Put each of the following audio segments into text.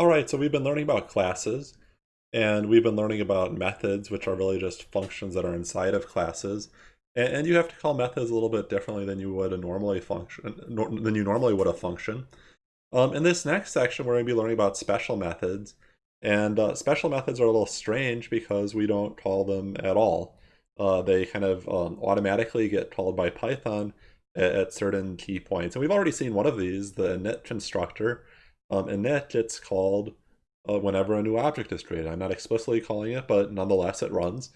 All right, so we've been learning about classes, and we've been learning about methods, which are really just functions that are inside of classes. And, you have to call methods a little bit differently than you would a normally function than you normally would a function. Um, in this next section, we're going to be learning about special methods. And uh, special methods are a little strange because we don't call them at all. Uh, they kind of um, automatically get called by Python at, at, certain key points. And we've already seen one of these, the init constructor. Um, init, it's called uh, whenever a new object is created. I'm not explicitly calling it, but nonetheless it runs.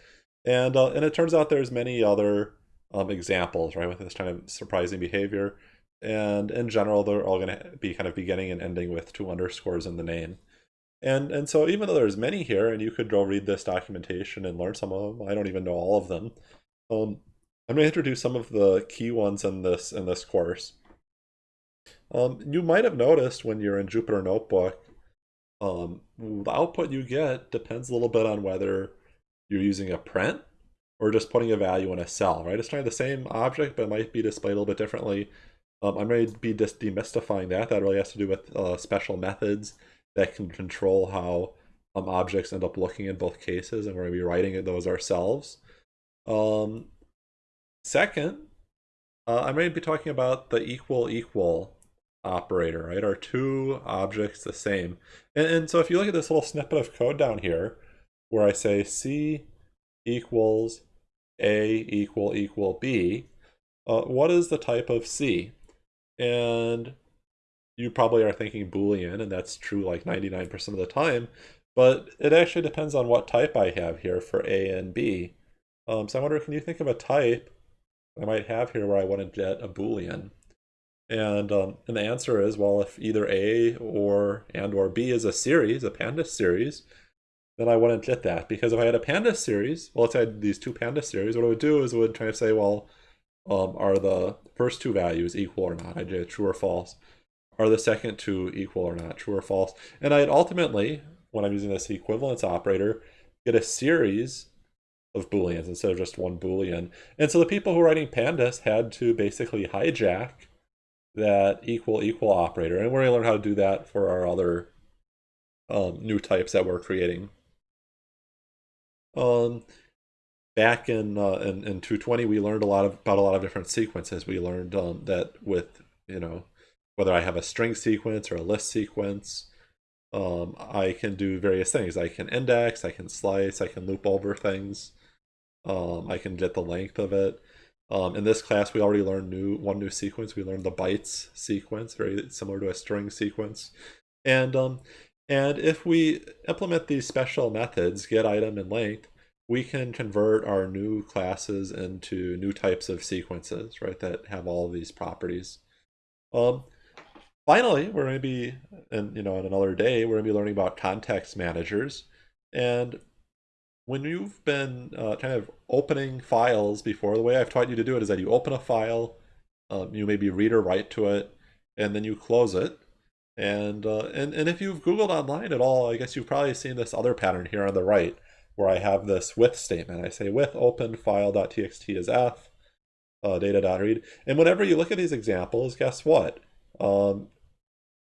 And, uh, and it turns out there's many other um, examples, right, with this kind of surprising behavior. And in general, they're all going to be kind of beginning and ending with two underscores in the name. And, and so even though there's many here, and you could go read this documentation and learn some of them, I don't even know all of them. Um, I'm going to introduce some of the key ones in this in this course. Um, you might have noticed when you're in Jupyter Notebook, um, the output you get depends a little bit on whether you're using a print or just putting a value in a cell, right? It's trying the same object, but it might be displayed a little bit differently. Um, I'm going to be just demystifying that. That really has to do with uh, special methods that can control how um, objects end up looking in both cases, and we're going to be writing those ourselves. Um, second, uh, I'm going to be talking about the equal equal operator, right? Are two objects the same? And, and so if you look at this little snippet of code down here, where I say C equals A equal equal B, uh, what is the type of C? And you probably are thinking Boolean, and that's true like 99% of the time, but it actually depends on what type I have here for A and B. Um, so I wonder, can you think of a type I might have here where I want to get a Boolean? And, um, and the answer is, well, if either A or and or B is a series, a pandas series, then I wouldn't get that. Because if I had a pandas series, well, let's say I had these two pandas series, what I would do is I would try to say, well, um, are the first two values equal or not? I'd get true or false. Are the second two equal or not? True or false? And I'd ultimately, when I'm using this equivalence operator, get a series of booleans instead of just one boolean. And so the people who are writing pandas had to basically hijack that equal equal operator. And we're going to learn how to do that for our other um, new types that we're creating. Um, back in, uh, in, in 220, we learned a lot of, about a lot of different sequences. We learned um, that with, you know, whether I have a string sequence or a list sequence, um, I can do various things. I can index, I can slice, I can loop over things. Um, I can get the length of it. Um, in this class, we already learned new one new sequence. We learned the bytes sequence, very similar to a string sequence. And, um, and if we implement these special methods, get item and length, we can convert our new classes into new types of sequences, right, that have all of these properties. Um, finally, we're going to be, in, you know, in another day, we're going to be learning about context managers. And when you've been uh, kind of opening files before, the way I've taught you to do it is that you open a file, um, you maybe read or write to it, and then you close it. And, uh, and, and if you've Googled online at all, I guess you've probably seen this other pattern here on the right, where I have this with statement. I say with open file.txt is f, uh, data.read. And whenever you look at these examples, guess what? Um,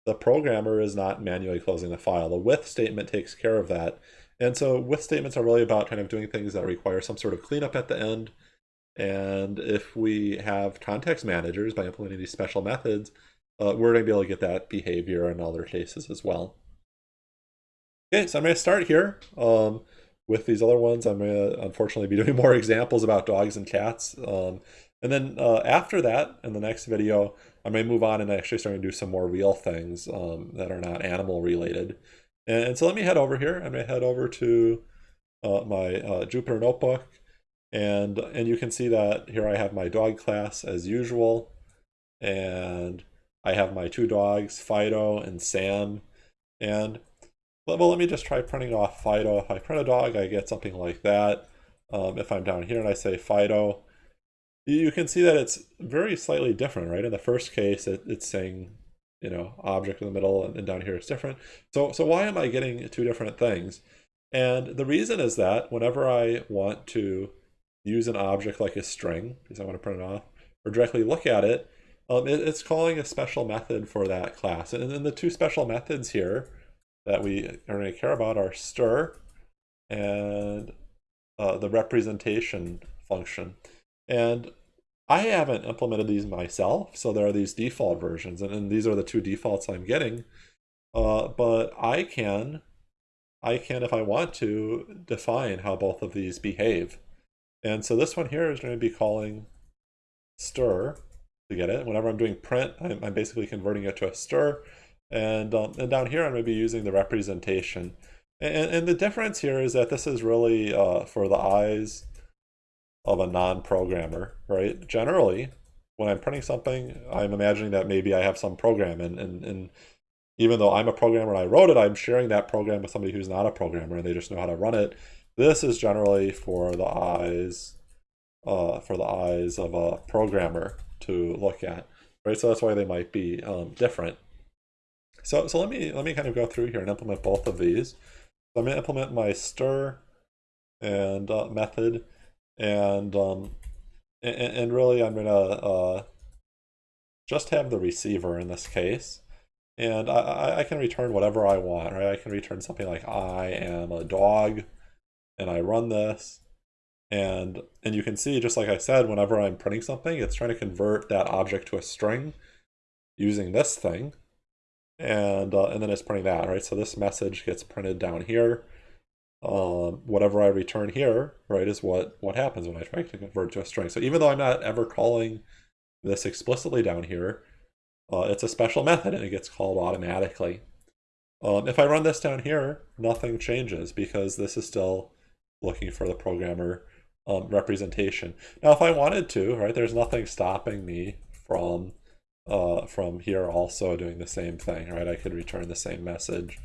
the programmer is not manually closing the file. The with statement takes care of that. And so with statements are really about kind of doing things that require some sort of cleanup at the end. And if we have context managers by implementing these special methods, uh, we're going to be able to get that behavior in other cases as well. Okay, so I'm going to start here. Um, with these other ones, I'm going to unfortunately be doing more examples about dogs and cats. Um, and then uh, after that, in the next video, I may move on and actually start to do some more real things um, that are not animal related. And so let me head over here. I'm going to head over to uh, my uh, Jupyter Notebook. And, and you can see that here I have my dog class as usual. And I have my two dogs, Fido and Sam. And well, let me just try printing off Fido. If I print a dog, I get something like that. Um, if I'm down here and I say Fido, you can see that it's very slightly different, right? In the first case, it, it's saying you know, object in the middle and, and down here it's different. So, so why am I getting two different things? And the reason is that whenever I want to use an object like a string, because I want to print it off, or directly look at it, um, it, it's calling a special method for that class. And then the two special methods here that we are going to care about are stir and uh, the representation function. And I haven't implemented these myself, so there are these default versions, and, and these are the two defaults I'm getting. Uh, but I can, I can, if I want to, define how both of these behave. And so this one here is going to be calling stir to get it. Whenever I'm doing print, I'm, I'm basically converting it to a stir. And, um, and down here, I'm going to be using the representation. And, and the difference here is that this is really uh, for the eyes of a non-programmer, right? Generally, when I'm printing something, I'm imagining that maybe I have some program and, and, and even though I'm a programmer and I wrote it, I'm sharing that program with somebody who's not a programmer and they just know how to run it. This is generally for the eyes, uh, for the eyes of a programmer to look at, right? So that's why they might be um, different. So, so let me let me kind of go through here and implement both of these. So I'm going to implement my stir and uh, method, and, um, and and really I'm to uh, just have the receiver in this case, and I, I can return whatever I want, right? I can return something like I am a dog, and I run this, and and you can see, just like I said, whenever I'm printing something, it's trying to convert that object to a string using this thing and uh, and then it's printing that, right? So this message gets printed down here. Um, whatever I return here, right, is what what happens when I try to convert to a string. So even though I'm not ever calling this explicitly down here, uh, it's a special method and it gets called automatically. Um, if I run this down here, nothing changes because this is still looking for the programmer um, representation. Now, if I wanted to, right, there's nothing stopping me from uh, from here also doing the same thing, right? I could return the same message,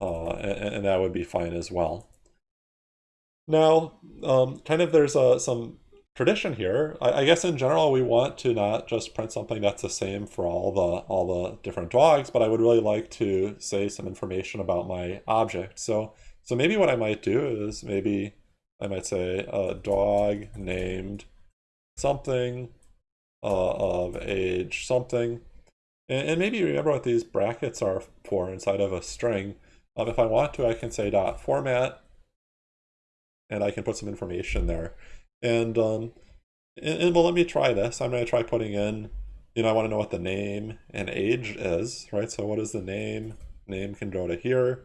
uh, and, and, that would be fine as well. Now, um, kind of there's a, some tradition here. I, I, guess in general we want to not just print something that's the same for all the all the different dogs, but I would really like to say some information about my object. So so maybe what I might do is maybe I might say a dog named something uh, of age something. And, and, maybe remember what these brackets are for inside of a string. Um, if I want to, I can say dot format, and I can put some information there. And, um, and, and well, let me try this. I'm going to try putting in, you know, I want to know what the name and age is, right? So what is the name? Name can go to here.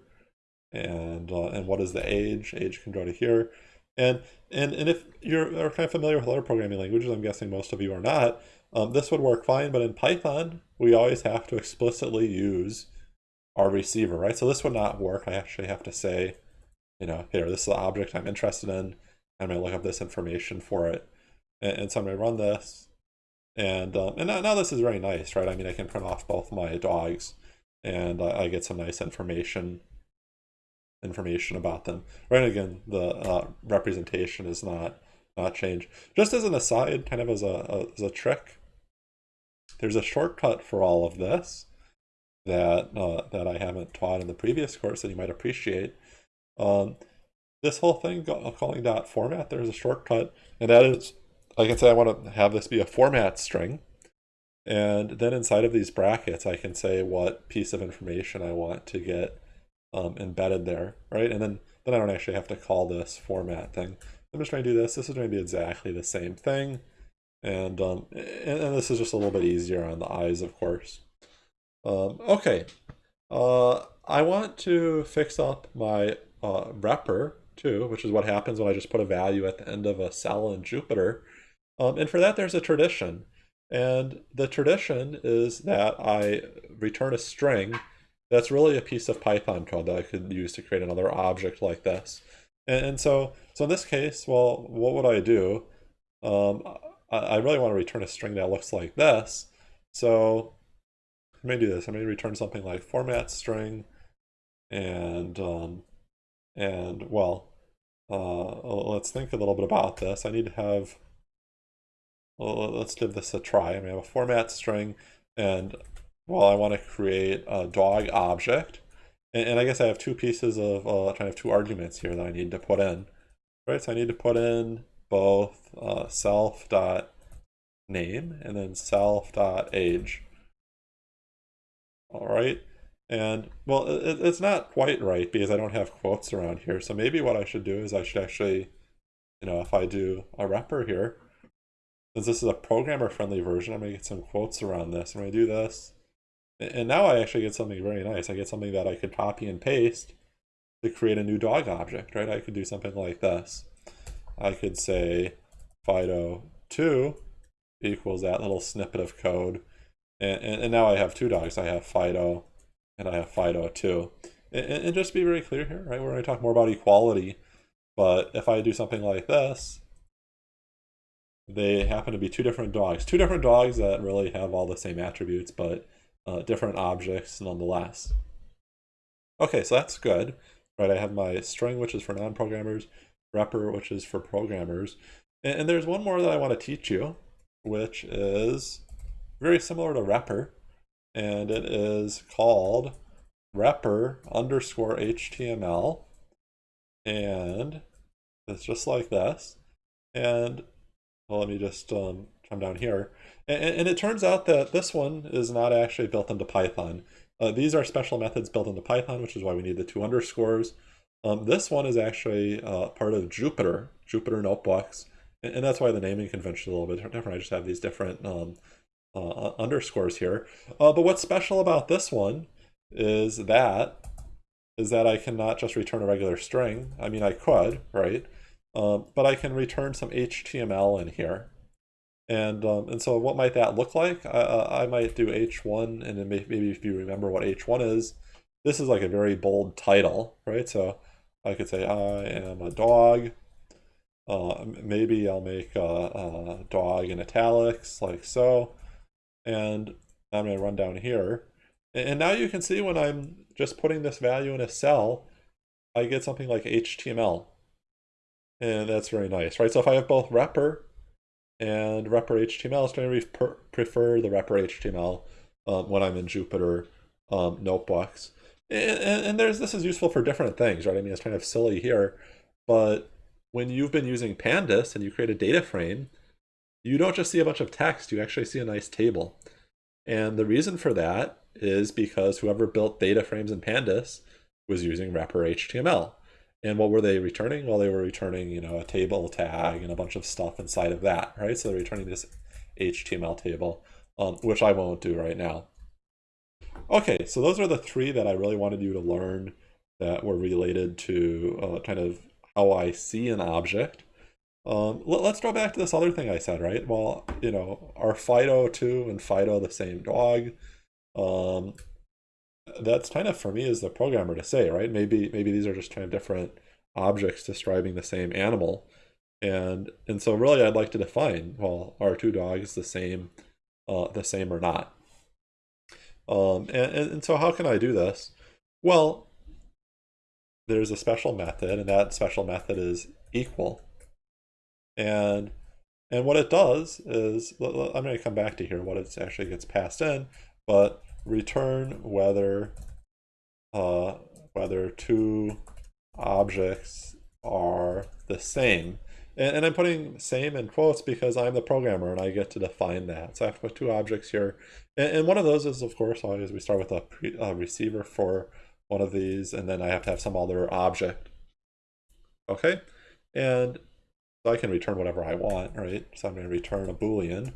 And, uh, and what is the age? Age can go to here. And and and if you're kind of familiar with other programming languages, I'm guessing most of you are not, um, this would work fine, but in Python, we always have to explicitly use our receiver, right? So this would not work. I actually have to say, you know, here, this is the object I'm interested in. I'm going to look up this information for it. And, and so I'm going to run this. And, um, and now, now, this is very nice, right? I mean, I can print off both my dogs and uh, I get some nice information information about them. Right, again, the uh, representation is not not changed. Just as an aside, kind of as a, a, as a trick, there's a shortcut for all of this that uh, that I haven't taught in the previous course that you might appreciate. Um, this whole thing calling dot format, there's a shortcut, and that is, I can say I want to have this be a format string, and then inside of these brackets, I can say what piece of information I want to get um, embedded there, right? And then, then I don't actually have to call this format thing. I'm just trying to do this. This is going to be exactly the same thing. And, um, and, and, this is just a little bit easier on the eyes, of course. Um, okay, uh, I want to fix up my uh, repr too, which is what happens when I just put a value at the end of a cell in Jupyter. Um, and for that, there's a tradition. And the tradition is that I return a string that's really a piece of Python code that I could use to create another object like this. And, and so, so in this case, well, what would I do? Um, I, I really want to return a string that looks like this. So may do this. I may return something like format string and, um, and well, uh, let's think a little bit about this. I need to have, well, let's give this a try. I may have a format string and well, I want to create a dog object. And, and I guess I have two pieces of, uh, kind of two arguments here that I need to put in. Right, so I need to put in both uh, self dot name and then self dot age. All right, And, well, it, it's not quite right because I don't have quotes around here. So maybe what I should do is I should actually, you know, if I do a repr here, since this is a programmer-friendly version, I'm to get some quotes around this. I'm to do this. And now I actually get something very nice. I get something that I could copy and paste to create a new dog object, right? I could do something like this. I could say Fido2 equals that little snippet of code. And, and, and, now I have two dogs. I have Fido and I have Fido too. And, and just be very clear here, right? We're going to talk more about equality. But if I do something like this, they happen to be two different dogs. Two different dogs that really have all the same attributes, but uh, different objects nonetheless. Okay, so that's good. Right, I have my string, which is for non-programmers, repr, which is for programmers. And, and there's one more that I want to teach you, which is very similar to repr, and it is called repr underscore HTML. And it's just like this. And well, let me just um, come down here. And, and, it turns out that this one is not actually built into Python. Uh, these are special methods built into Python, which is why we need the two underscores. Um, this one is actually uh, part of Jupyter, Jupyter Notebooks, and, and, that's why the naming convention is a little bit different. I just have these different um, uh, underscores here. Uh, but what's special about this one is that is that I cannot just return a regular string. I mean, I could, right? Um, but I can return some HTML in here. And um, and so what might that look like? I, I might do h1, and then maybe if you remember what h1 is, this is like a very bold title, right? So I could say I am a dog. Uh, maybe I'll make a, a, dog in italics, like so. And I'm going to run down here. And now you can see when I'm just putting this value in a cell, I get something like HTML. And that's very nice, right? So if I have both repr and repr HTML, it's going to prefer the repr HTML um, when I'm in Jupyter um, notebooks. And, and, and, there's this is useful for different things, right? I mean, it's kind of silly here, but when you've been using Pandas and you create a data frame, you don't just see a bunch of text, you actually see a nice table. And the reason for that is because whoever built data frames in Pandas was using repr HTML. And what were they returning? Well, they were returning, you know, a table tag and a bunch of stuff inside of that, right? So they're returning this HTML table, um, which I won't do right now. Okay, so those are the three that I really wanted you to learn that were related to uh, kind of how I see an object. Um, let, us go back to this other thing I said, right? Well, you know, are Fido 2 and Fido the same dog? Um, that's kind of for me as the programmer to say, right? Maybe maybe these are just kind of different objects describing the same animal. And and so really I'd like to define, well, are two dogs the same uh, the same or not? Um, and, and, and so how can I do this? Well, there's a special method, and that special method is equal. And and what it does is, I'm going to come back to here, what it actually gets passed in, but return whether uh, whether two objects are the same. And, and, I'm putting same in quotes because I'm the programmer and I get to define that. So I have to put two objects here. And, and one of those is, of course, always we start with a, pre, a receiver for one of these, and then I have to have some other object. Okay? And so I can return whatever I want, right? So I'm going to return a Boolean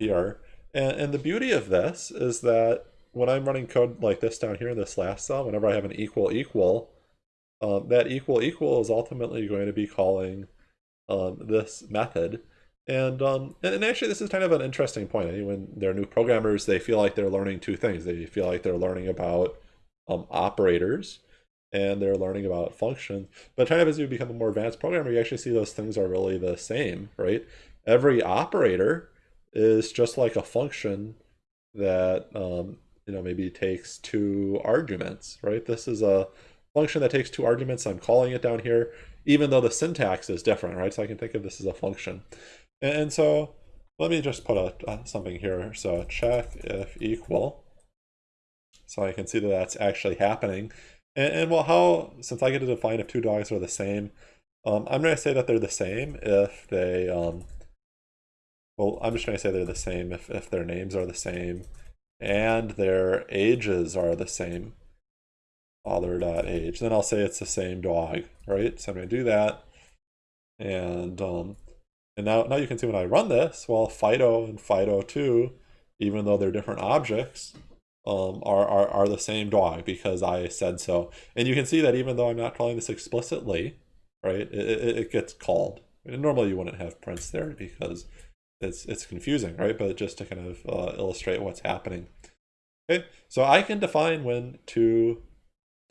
here. And, and the beauty of this is that when I'm running code like this down here in this last cell, whenever I have an equal equal, um, that equal equal is ultimately going to be calling um, this method. And, um, and actually, this is kind of an interesting point. I mean, when they're new programmers, they feel like they're learning two things. They feel like they're learning about um, operators and they're learning about functions. But kind of as you become a more advanced programmer, you actually see those things are really the same, right? Every operator is just like a function that um, you know maybe takes two arguments, right? This is a function that takes two arguments. I'm calling it down here, even though the syntax is different, right? So I can think of this as a function. And, and so let me just put a, uh, something here. So check if equal. So I can see that that's actually happening. And, and well, how, since I get to define if two dogs are the same, um, I'm going to say that they're the same if they um, well, I'm just going to say they're the same if, if their names are the same and their ages are the same, other.age, then I'll say it's the same dog, right? So I'm going to do that. And um, and now, now you can see when I run this, well, Fido and Fido2, even though they're different objects, um, are, are, are the same dog because I said so. And you can see that even though I'm not calling this explicitly, right, it, it, gets called. And normally you wouldn't have prints there because it's, it's confusing, right? But just to kind of uh, illustrate what's happening. Okay, so I can define when two,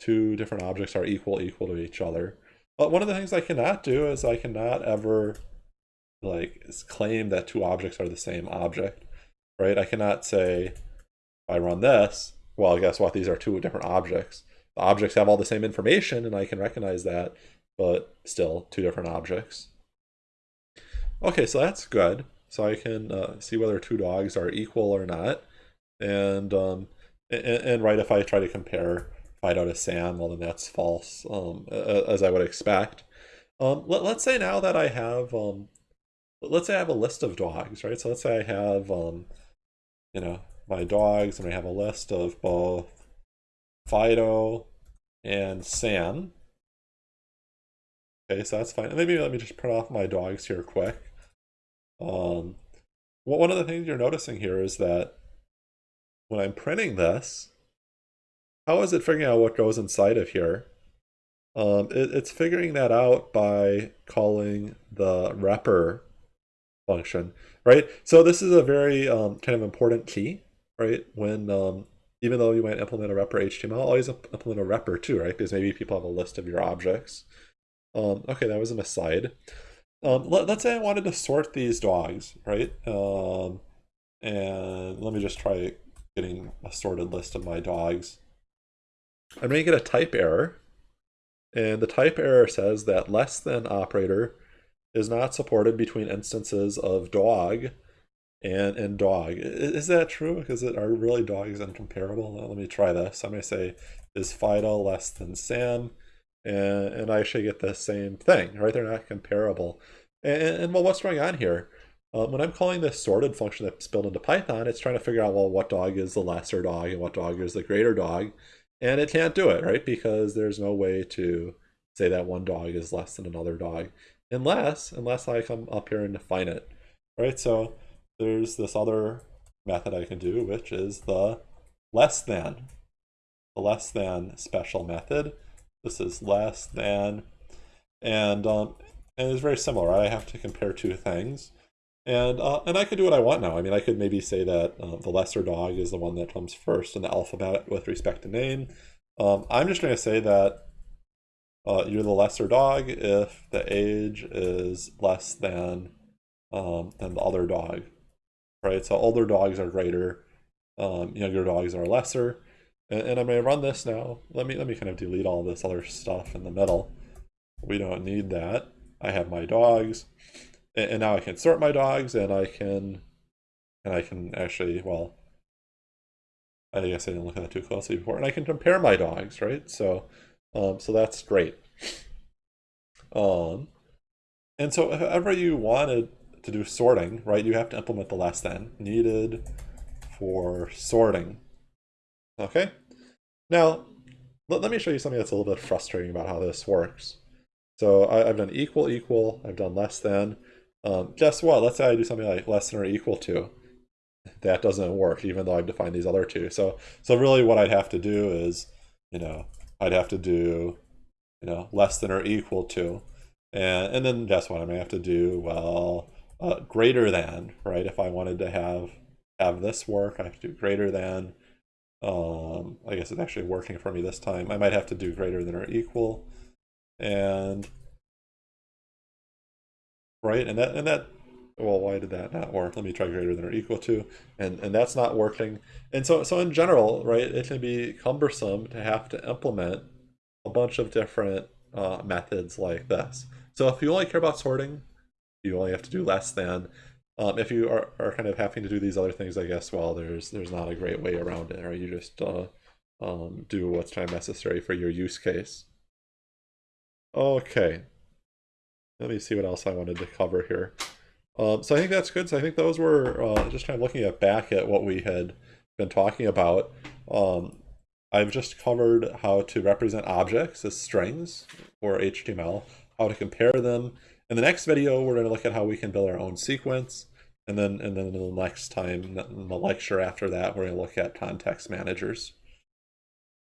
two different objects are equal equal to each other. But one of the things I cannot do is I cannot ever like claim that two objects are the same object, right? I cannot say I run this, well, guess what? These are two different objects. The objects have all the same information, and I can recognize that, but still two different objects. Okay, so that's good. So I can uh, see whether two dogs are equal or not. And, um, and, and right, if I try to compare Fido to Sam, well, then that's false, um, as I would expect. Um, let, us say now that I have, um, let's say I have a list of dogs, right? So let's say I have, um, you know, my dogs, and I have a list of both Fido and Sam. Okay, so that's fine. Maybe let me just print off my dogs here quick. Um, well, one of the things you're noticing here is that when I'm printing this, how is it figuring out what goes inside of here? Um, it, it's figuring that out by calling the repr function, right? So this is a very um, kind of important key right? When um, even though you might implement a repr HTML, always implement a repr too, right? Because maybe people have a list of your objects. Um, okay, that was an aside. Um, let, us say I wanted to sort these dogs, right? Um, and let me just try getting a sorted list of my dogs. I'm going to get a type error. And the type error says that less than operator is not supported between instances of dog and and dog. Is that true? Because it are really dogs incomparable? Let me try this. I'm going to say is Fido less than Sam, and and I should get the same thing, right? They're not comparable. And, and well, what's going on here? Um, when I'm calling this sorted function that's built into Python, it's trying to figure out, well, what dog is the lesser dog and what dog is the greater dog. And it can't do it, right? Because there's no way to say that one dog is less than another dog. Unless, unless I come up here and define it, right? So there's this other method I can do, which is the less than. The less than special method. This is less than, and um, and it's very similar. I have to compare two things, and uh, and I could do what I want now. I mean, I could maybe say that uh, the lesser dog is the one that comes first in the alphabet with respect to name. Um, I'm just going to say that uh, you're the lesser dog if the age is less than um, than the other dog right? So older dogs are greater, um, younger dogs are lesser. And, and I'm to run this now. Let me let me kind of delete all this other stuff in the middle. We don't need that. I have my dogs, and, and now I can sort my dogs, and I can, and I can actually well. I guess I didn't look at that too closely before, and I can compare my dogs, right? So, um, so that's great. Um, and so if ever you wanted to do sorting, right, you have to implement the less than needed for sorting. Okay? Now, let, let me show you something that's a little bit frustrating about how this works. So I, have done equal, equal, I've done less than. Um, guess what? Let's say I do something like less than or equal to. That doesn't work, even though I've defined these other two. So, so really what I'd have to do is, you know, I'd have to do, you know, less than or equal to. And, and then guess what? I may have to do, well, uh, greater than, right? If I wanted to have have this work, I have to do greater than. Um, I guess it's actually working for me this time. I might have to do greater than or equal, and right, and that and that. Well, why did that not work? Let me try greater than or equal to, and and that's not working. And so so in general, right, it can be cumbersome to have to implement a bunch of different uh, methods like this. So if you only care about sorting, you only have to do less than. Um, if you are, are kind of having to do these other things, I guess, well, there's there's not a great way around it, right? You just uh, um, do what's time necessary for your use case. Okay. Let me see what else I wanted to cover here. Um, so I think that's good. So I think those were uh, just kind of looking at back at what we had been talking about. Um, I've just covered how to represent objects as strings or HTML, how to compare them. In the next video, we're going to look at how we can build our own sequence. And then, and then the next time, in the lecture after that, we're going to look at context managers.